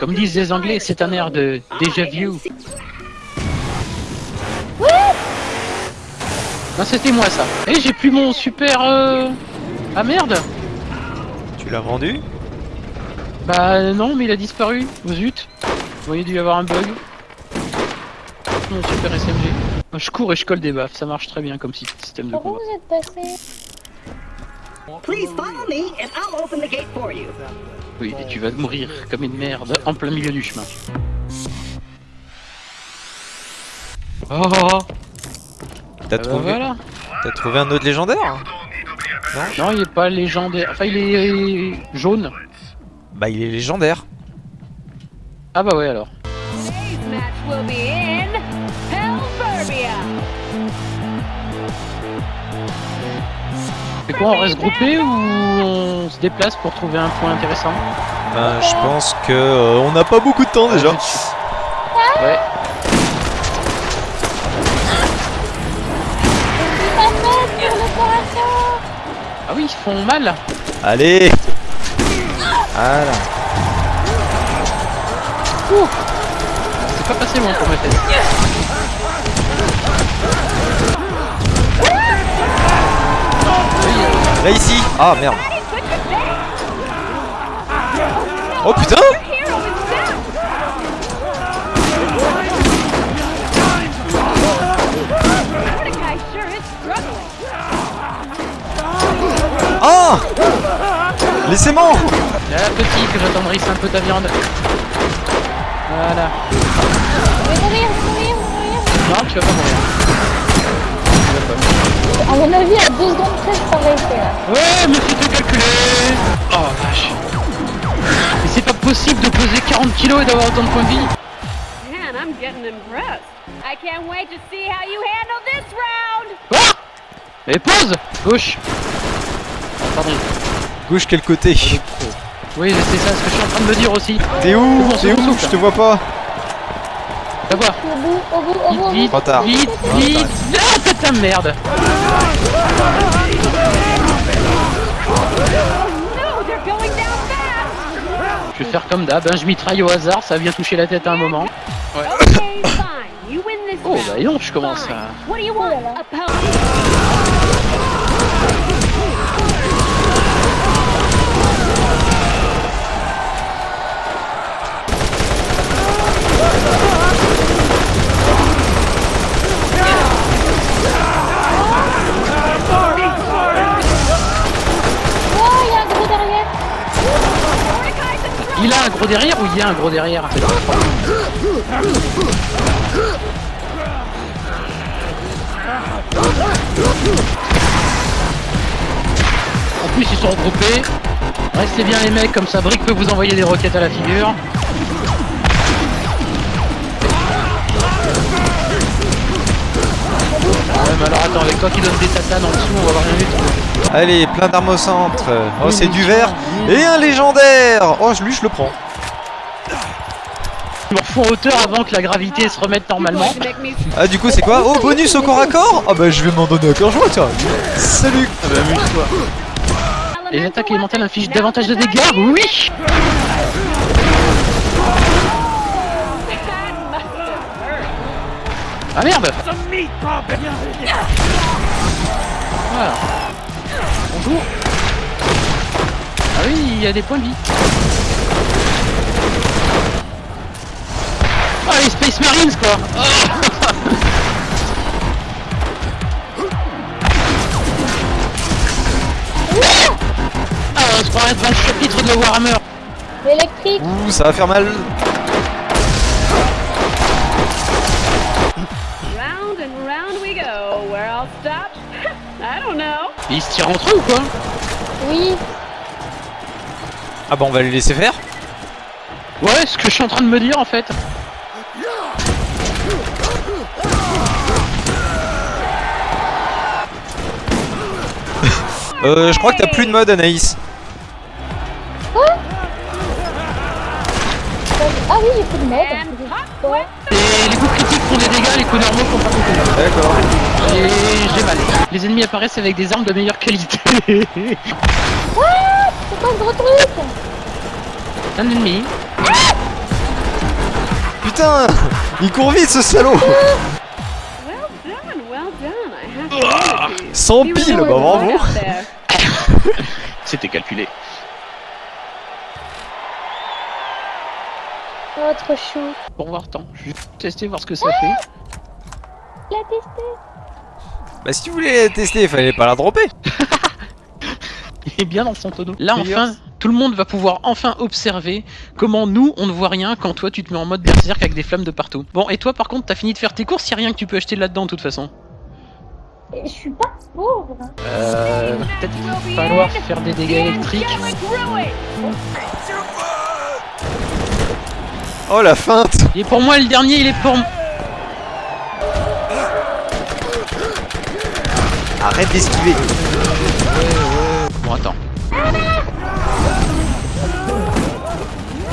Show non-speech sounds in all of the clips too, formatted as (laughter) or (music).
Comme disent les anglais, c'est un air de déjà vu. Non, c'était moi ça. Et j'ai plus mon super... Euh... Ah merde Tu l'as vendu? Bah non, mais il a disparu. Oh, zut. Vous voyez, dû y avoir un bug. Mon super SMG. Je cours et je colle des baffes, ça marche très bien comme système de combat. vous êtes passé? Please follow me and I'll open the gate for you. Oui, et tu vas mourir comme une merde en plein milieu du chemin. Oh, oh, oh. T'as Ah bah trouvé, voilà. t'as trouvé un autre légendaire? Non, il est pas légendaire. Enfin, il est jaune. Bah il est légendaire. Ah bah ouais alors. C'est quoi, on reste groupé ou on se déplace pour trouver un point intéressant Ben, je pense que euh, on n'a pas beaucoup de temps déjà. Ouais. Ah oui, ils font mal. Allez Voilà. C'est pas passé loin pour ma tête. Là ici Ah merde Oh putain. Ah Laissez-moi Là, petit, que j'attendrisse un peu ta viande. Voilà. Je vais mourir, je vais mourir, je vais mourir Non, tu vas pas mourir. À mon avis, à 2 secondes près, je t'aurais été là. Ouais, mais c'est tout calculé Oh vache Mais c'est pas possible de poser 40 kilos et d'avoir autant de points de vie Man, I'm getting impressed. I can't wait to see how you handle this round. Ah Mais pose Gauche Ah, Pardon. Gauche quel côté? Oui, c'est ça ce que je suis en train de me dire aussi. T'es où? Bon, T'es où? Je te vois pas. Au bout, au bout, au bout, au Vite, vite, tard. vite, vite Ah, c'est ta merde vais faire comme d'hab, hein, je mitraille au hasard, ça vient toucher la tête à un moment. This Oh bah non, je commence à... gros derrière ou il y a un gros derrière? En plus ils sont regroupés. Restez bien les mecs, comme ça Brick peut vous envoyer des roquettes à la figure. Ouais mais alors attends, avec toi qui donne des tatanes en dessous, on va voir rien du tout. Allez, plein d'armes au centre. Oh, Oui, c'est du vert. Et un légendaire Oh, lui, je le prends. En hauteur avant que la gravité se remette normalement. Ah, du coup, c'est quoi Oh, bonus au corps à corps Ah, bah, je vais m'en donner à cœur joie, tiens. Salut Les attaques élémentaires infligent davantage de dégâts Oui Ah merde Voilà. Bonjour Ah oui, il y a des points de vie. Ah les Space Marines quoi Ah on se croirait devant le chapitre de Warhammer L'électrique Ouh, ça va faire mal. round and round we go. Where I'll stop? (laughs) I don't know. Ils se tirent entre eux ou quoi? Oui, Ah, bah, on va les laisser faire. Ouais, ce que je suis en train de me dire en fait. Euh, je crois que t'as plus de mode, Anaïs. ah oui, j'ai plus de mode. Et les coups critiques font des dégâts, les coups normaux font pas beaucoup. D'accord. J'ai j'ai mal. Les ennemis apparaissent avec des armes de meilleure qualité. (laughs) C'est quoi ce gros truc Un ennemi. putain il court vite ce salaud (laughs) Sans ah. pile, bah bravo (laughs) C'était calculé. Oh, trop chaud. Bon, voir tant. Je vais tester, voir ce que ça fait. La tester. Bah, si tu voulais la tester, il fallait pas la dropper. (laughs) est bien dans son tonneau. Là, enfin, tout le monde va pouvoir enfin observer comment nous, on ne voit rien quand toi, tu te mets en mode berserk avec des flammes de partout. Bon, et toi, par contre, t'as fini de faire tes courses, y a rien que tu peux acheter là-dedans, de toute façon. Je suis pas pauvre. Euh, peut-être qu'il va falloir faire des dégâts électriques. Oh la feinte Et pour moi, le dernier, il est pour... Arrête d'esquiver Bon, attends.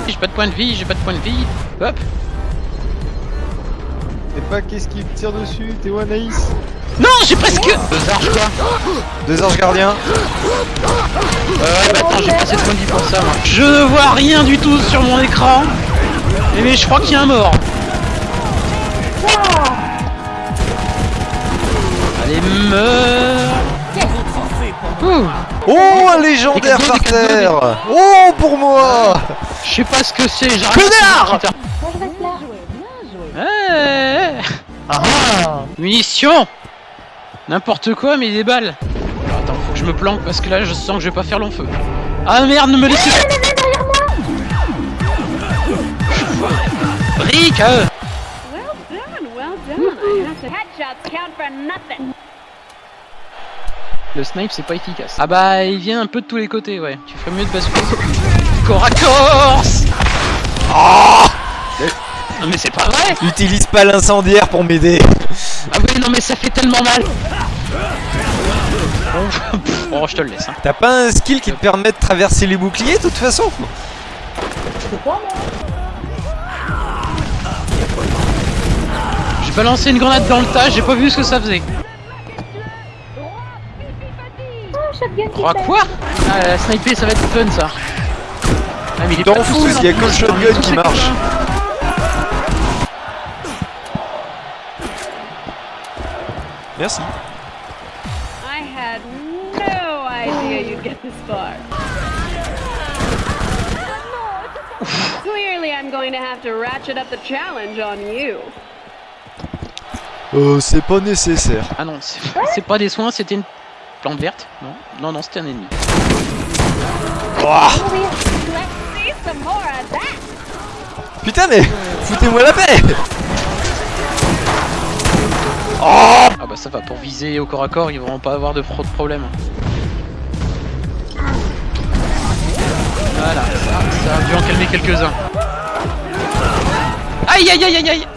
J'ai pas de point de vie, j'ai pas de point de vie. Hop. Et pas qu'est-ce qui me tire dessus, t'es où Anaïs Non, j'ai presque... Deux arches, quoi. Deux anges gardiens Euh, bah attends, j'ai pas assez de points de vie pour ça, moi. Je ne vois rien du tout sur mon écran. Eh, Mais je crois qu'il y a un mort. Allez, meurs Ouh, Oh un légendaire par terre Oh pour moi Je sais pas ce que c'est, j'arrive Connard reste là. Eh, Ah Munitions N'importe quoi, mais des balles. Alors, attends, faut que je me planque parce que là, je sens que je vais pas faire long feu. Ah merde, ne me laissez pas Rick euh, Well done, well done. I have to... Headshots count for nothing. Le snipe, c'est pas efficace. Ah bah, il vient un peu de tous les côtés, ouais. Tu ferais mieux de basculer. (laughs) Corps à corps Non mais c'est pas vrai Utilise pas l'incendiaire pour m'aider Ah oui, non mais ça fait tellement mal (laughs) oh, je te le laisse. Hein. T'as pas un skill qui te permet de traverser les boucliers de toute façon? J'ai balancé une grenade dans le tas, j'ai pas vu ce que ça faisait. Oh, shotgun qui pète. quoi Ah, la sniper, ça va être fun ça. Ah, mais il est T'en fous, il y a que le shotgun qui marche. Merci. I had no idea you'd get this far. Clearly, I'm going to have to ratchet up the challenge on you. Euh, c'est pas nécessaire. Ah non, c'est c'est pas des soins, c'était une plante verte. Non, non, non, c'était un ennemi. That. Putain mais foutez-moi la paix Ah bah ça va, pour viser au corps à corps, ils vont pas avoir de trop de problèmes. Voilà, ça, ça a dû en calmer quelques-uns. Aïe aïe aïe aïe aïe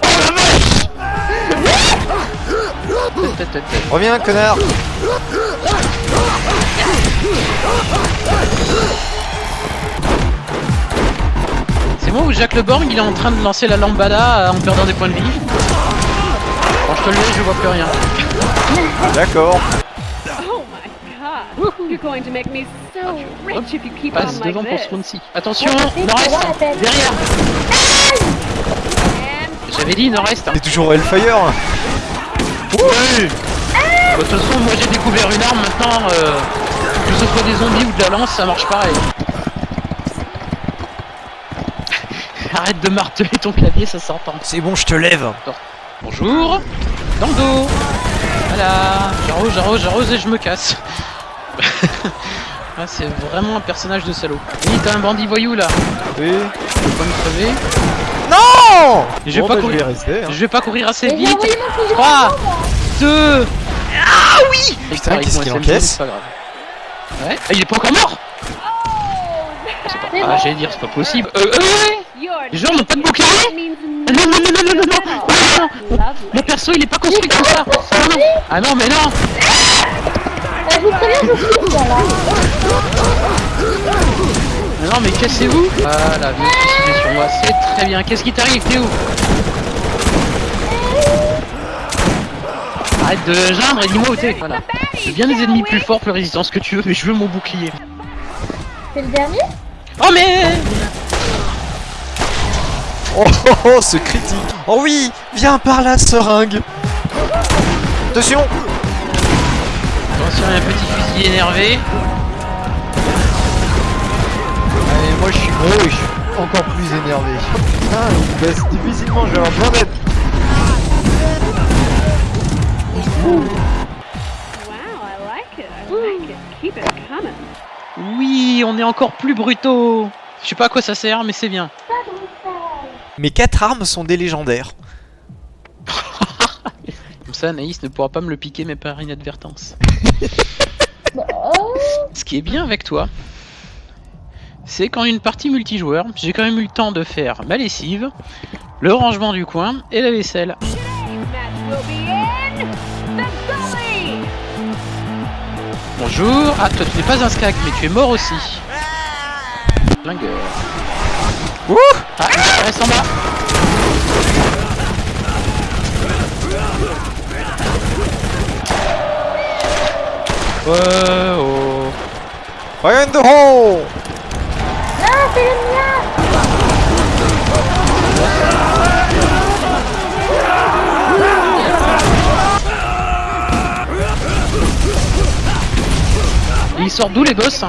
Oh. Reviens connard C'est moi ou Jacques Leborg il est en train de lancer la lambada en perdant des points de vie Quand je te le laisse, je vois plus rien. D'accord. Oh my god. You're going to make me so rich if you keep on Passe like devant pour this. ce round-ci. Attention, nord-est. Derrière J'avais dit nord-est T'es toujours Hellfire Oui De toute façon, moi j'ai découvert une arme maintenant, euh, soit des zombies ou de la lance, ça marche pareil. (laughs) Arrête de marteler ton clavier, ça s'entend. C'est bon, je te lève. Bonjour Dans le dos Voilà J'arrose, j'arrose, j'arrose et je me casse. (laughs) ah, c'est vraiment un personnage de salaud. Oui, t'as un bandit voyou là. Oui. Tu veux pas me crever Non Je vais Bon, pas bah, je courir. vais rester. hein. Je vais pas courir assez vite. envoyé mon fusil 3, avant, moi. 2, Ah oui Putain, qu'est-ce qu'il encaisse C'est pas grave. Ouais. Ah, il est pas encore mort C'est Ah, bon. j'allais dire, c'est pas possible. Euh, euh, ouais your Les gens n'ont pas de bouclier Ah, Non, non, non, non, non, non, non. Lovely. Mon perso, il est pas construit comme ça Ah non, ah non mais non Euh, là. Mais Non mais cassez-vous Voilà, vous? Suivez sur moi, c'est très bien. Qu'est-ce qui t'arrive T'es Arrête de geindre et dis-moi où t'es. Voilà. Je veux bien des ennemis plus forts, plus résistants, ce que tu veux, mais je veux mon bouclier. C'est le dernier? Oh mais Oh, oh, oh, c'est critique. Oh oui, viens par là, seringue. Attention. Attention, il y a un petit fusil énervé. Allez, moi je suis gros et je suis encore plus énervé. Putain, il baisse difficilement, je vais avoir besoin d'aide. Oui, on est encore plus brutaux. Je sais pas à quoi ça sert, mais c'est bien. Mes quatre armes sont des légendaires. (laughs) Comme ça, Anaïs ne pourra pas me le piquer, mais par inadvertance. (laughs) Ce qui est bien avec toi, c'est qu'en une partie multijoueur, j'ai quand même eu le temps de faire ma lessive, le rangement du coin et la vaisselle. Bonjour. Ah, toi tu n'es pas un skag, mais tu es mort aussi. Lingueur. Ouh Ah, il reste en bas. Ouais, oh. Fire in the hole sortent d'où les boss?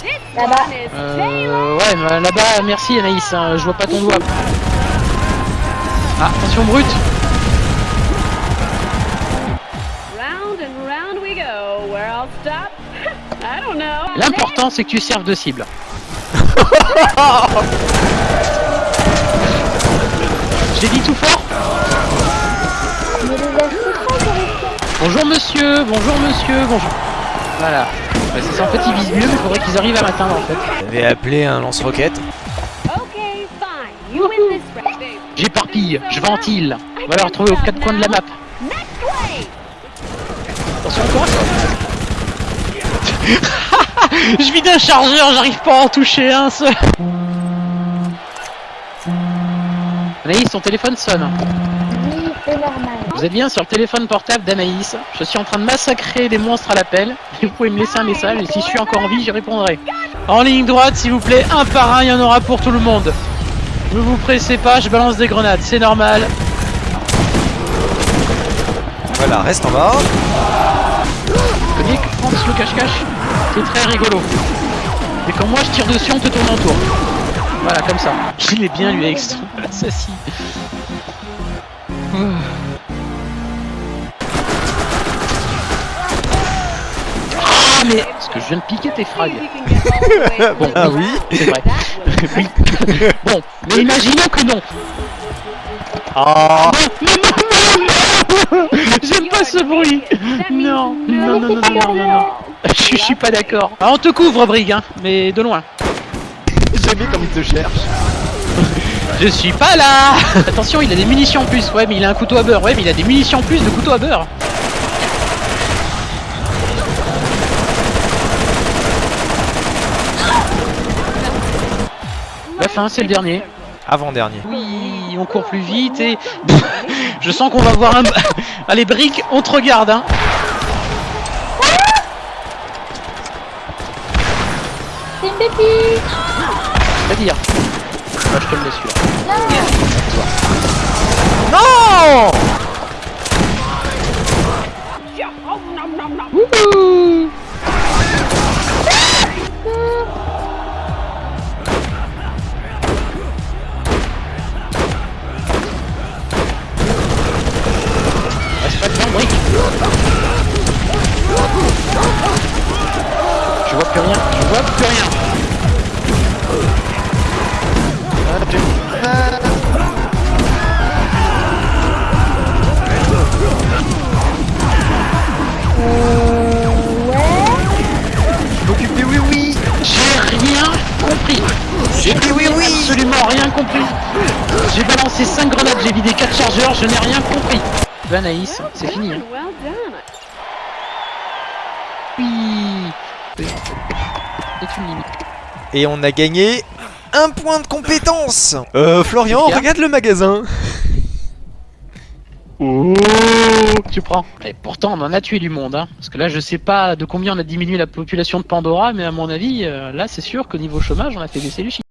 This Là-bas. Euh, ouais, mais là-bas, merci Anaïs, hein, je vois pas ton doigt. Ah, attention brute Round and round we go. Where I'll stop? (laughs) I don't know. L'important c'est que tu serves de cible. (laughs) J'ai dit tout fort Bonjour monsieur, bonjour monsieur, bonjour. Voilà. Bah, c'est ça, en fait ils visent mieux, mais il faudrait qu'ils arrivent à m'atteindre en fait. J'avais appelé un lance-roquette. J'éparpille, je ventile. On va les retrouver aux quatre coins de la map. Attention encore (laughs) Je vide un chargeur, j'arrive pas à en toucher un seul. Anaïs, son téléphone sonne. Vous êtes bien sur le téléphone portable d'Anaïs. Je suis en train de massacrer des monstres à l'appel. Et (laughs) vous pouvez me laisser un message et si je suis encore en vie, j'y répondrai. En ligne droite, s'il vous plaît, un par un, il y en aura pour tout le monde. Ne vous pressez pas, je balance des grenades, c'est normal. Voilà, reste en bas. Vous connaissez que France le cache-cache C'est très rigolo. Et quand moi je tire dessus, on te tourne en tour. Voilà, comme ça. (laughs) Il est bien lui extra. Ça si. Mais Parce que je viens de piquer tes frags. Bon, Ah oui c'est vrai. (laughs) Oui. (laughs) Bon, mais imaginons que non. Ah (laughs) Non, non, non, non, non. J'aime pas ce bruit. Non, non, non, non, non, non, non, non. Je suis pas d'accord. Ah, on te couvre, Brig, hein, mais de loin. J'ai vu comme il te cherche. Je suis pas là Attention, il a des munitions en plus. Ouais, mais il a un couteau à beurre. Ouais, mais il a des munitions en plus de couteau à beurre. Fin, c'est le dernier. Avant-dernier. Oui, on court plus vite et... (laughs) Je sens qu'on va voir un... (laughs) Allez, Brick, on te regarde, hein. C'est une bêtise. C'est-à-dire... Moi, je te le laisse celui-là. Non plus rien, je vois plus rien. Ah, j'ai- Ah, Euh, ouais. je m'occupe des oui oui. J'ai rien compris. J'ai oui, oui, absolument rien compris. J'ai balancé 5 grenades, j'ai vidé 4 chargeurs, je n'ai rien compris. Bah Anaïs, c'est fini hein. Oui C'est une limite. Et on a gagné un point de compétence Euh, Florian, regarde le magasin Oh Tu prends. Et pourtant, on en a tué du monde, hein. Parce que là, je sais pas de combien on a diminué la population de Pandora, mais à mon avis, euh, là, c'est sûr qu'au niveau chômage, on a fait baisser les chiffres.